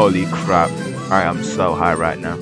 Holy crap. I am so high right now.